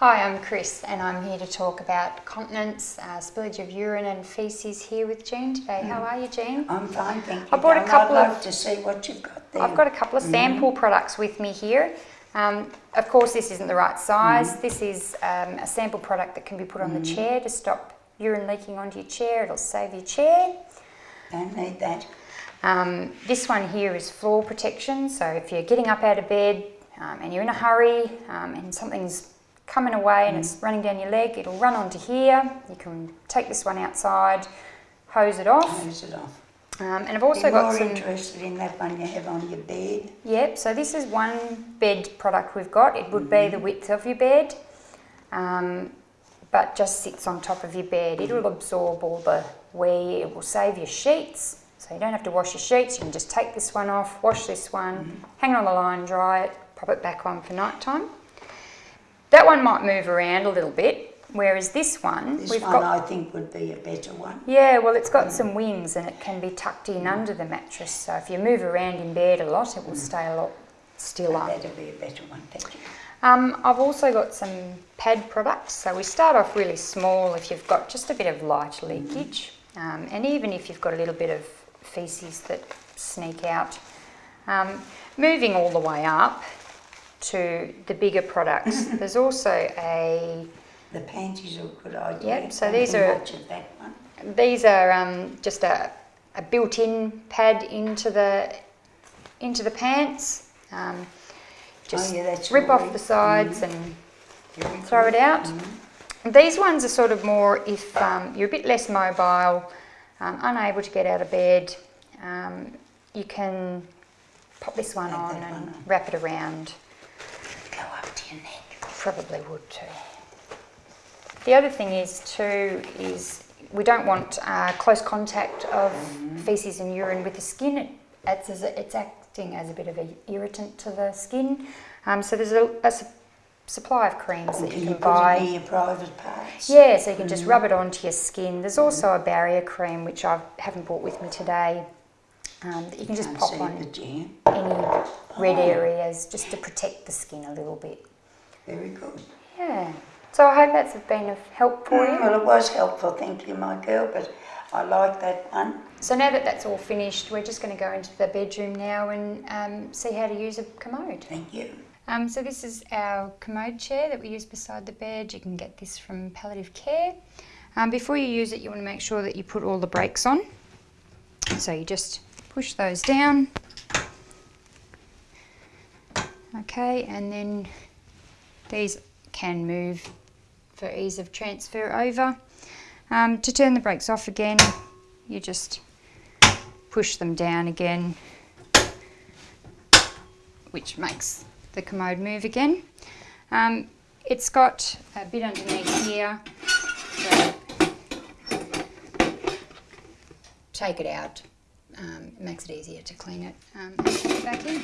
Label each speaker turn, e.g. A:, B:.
A: Hi, I'm Chris and I'm here to talk about continence, uh, spillage of urine and faeces here with Jean today. How are you, Jean?
B: I'm fine, thank you.
A: I brought a couple
B: I'd
A: of-
B: love to see what you've got there.
A: I've got a couple of sample products with me here. Um, of course, this isn't the right size. This is um, a sample product that can be put on the chair to stop urine leaking onto your chair. It'll save your chair.
B: Don't need that.
A: Um, this one here is floor protection. So if you're getting up out of bed um, and you're in a hurry um, and something's coming away and it's running down your leg, it'll run onto here. You can take this one outside, hose it off.
B: Close it off.
A: Um, and I've also
B: Be
A: got
B: more
A: some.
B: interested in that one you have on your bed.
A: Yep, so this is one bed product we've got. It would be the width of your bed, um, but just sits on top of your bed. It'll absorb all the wee, it will save your sheets, so you don't have to wash your sheets. You can just take this one off, wash this one, hang it on the line, dry it, pop it back on for night time. That one might move around a little bit, whereas this one,
B: This
A: we've
B: one
A: got
B: I think would be a better one.
A: yeah, well, it's got some wings and it can be tucked in under the mattress. So if you move around in bed a lot, it will stay a lot stiller.
B: That'd be a better one, thank you.
A: Um, I've also got some pad products. So we start off really small if you've got just a bit of light leakage, um, and even if you've got a little bit of feces that sneak out. Um, moving all the way up to the bigger products, there's also a
B: The panties are a good idea.
A: Yep, so these are-
B: much of that one.
A: These are um, just a, a built-in pad into the into the pants. Um, just
B: oh yeah,
A: rip off the sides and
B: Very
A: throw
B: good.
A: it out. These ones are sort of more if um, you're a bit less mobile, um, unable to get out of bed, um, you can pop this one on and wrap it around.
B: Go up to your neck.
A: Probably would too. The other thing is too is we don't want uh, close contact of feces and urine with the skin. It, it's, as a, it's acting as a bit of an irritant to the skin. Um, so there's a, a su- supply of creams that you
B: you
A: can
B: it
A: buy.
B: your private parts?
A: Yeah, so you can just rub it onto your skin. There's also a barrier cream which I haven't brought with me today um, that you can just pop on any red areas just to protect the skin a little bit.
B: Very good.
A: Yeah. So I hope that's been of help for you.
B: Well, it was helpful, thank you, my girl, but I like that one.
A: So now that that's all finished, we're just going to go into the bedroom now and um, see how to use a commode.
B: Thank you.
A: Um, so this is our commode chair that we use beside the bed. You can get this from Palliative Care. Um, before you use it, you want to make sure that you put all the brakes on. So you just push those down. Okay, and then these can move for ease of transfer over. Um, to turn the brakes off again, you just push them down again, which makes the commode move again. Um, it's got a bit underneath here, so take it out. Um, it makes it easier to clean it um, back in.